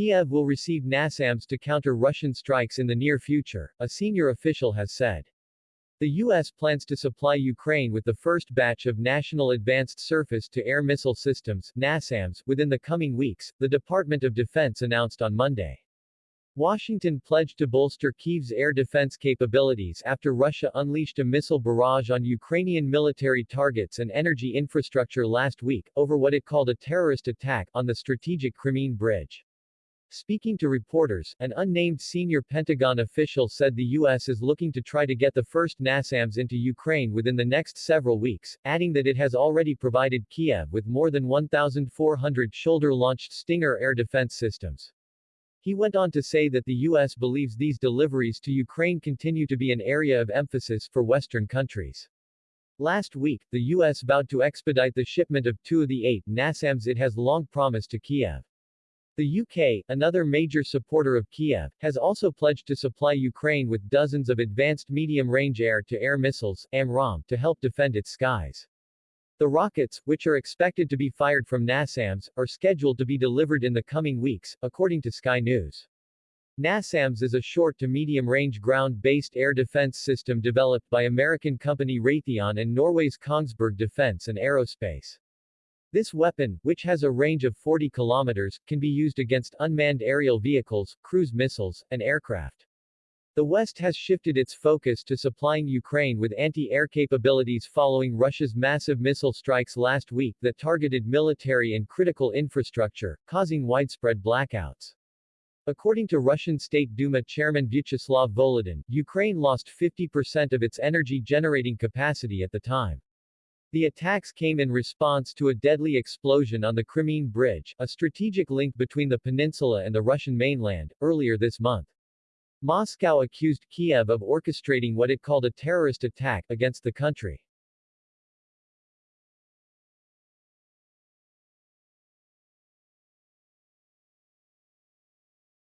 Kiev will receive NASAMS to counter Russian strikes in the near future, a senior official has said. The U.S. plans to supply Ukraine with the first batch of National Advanced Surface-to-Air Missile Systems NASAMS, within the coming weeks, the Department of Defense announced on Monday. Washington pledged to bolster Kyiv's air defense capabilities after Russia unleashed a missile barrage on Ukrainian military targets and energy infrastructure last week, over what it called a terrorist attack on the strategic Crimean Bridge. Speaking to reporters, an unnamed senior Pentagon official said the U.S. is looking to try to get the first NASAMS into Ukraine within the next several weeks, adding that it has already provided Kiev with more than 1,400 shoulder-launched Stinger air defense systems. He went on to say that the U.S. believes these deliveries to Ukraine continue to be an area of emphasis for Western countries. Last week, the U.S. vowed to expedite the shipment of two of the eight NASAMS it has long promised to Kiev. The UK, another major supporter of Kiev, has also pledged to supply Ukraine with dozens of advanced medium-range air-to-air missiles AMRAAM, to help defend its skies. The rockets, which are expected to be fired from NASAMS, are scheduled to be delivered in the coming weeks, according to Sky News. NASAMS is a short to medium-range ground-based air defense system developed by American company Raytheon and Norway's Kongsberg Defence and Aerospace. This weapon, which has a range of 40 kilometers, can be used against unmanned aerial vehicles, cruise missiles, and aircraft. The West has shifted its focus to supplying Ukraine with anti-air capabilities following Russia's massive missile strikes last week that targeted military and critical infrastructure, causing widespread blackouts. According to Russian State Duma Chairman Vyacheslav Volodin, Ukraine lost 50% of its energy-generating capacity at the time. The attacks came in response to a deadly explosion on the Crimean Bridge, a strategic link between the peninsula and the Russian mainland, earlier this month. Moscow accused Kiev of orchestrating what it called a terrorist attack against the country.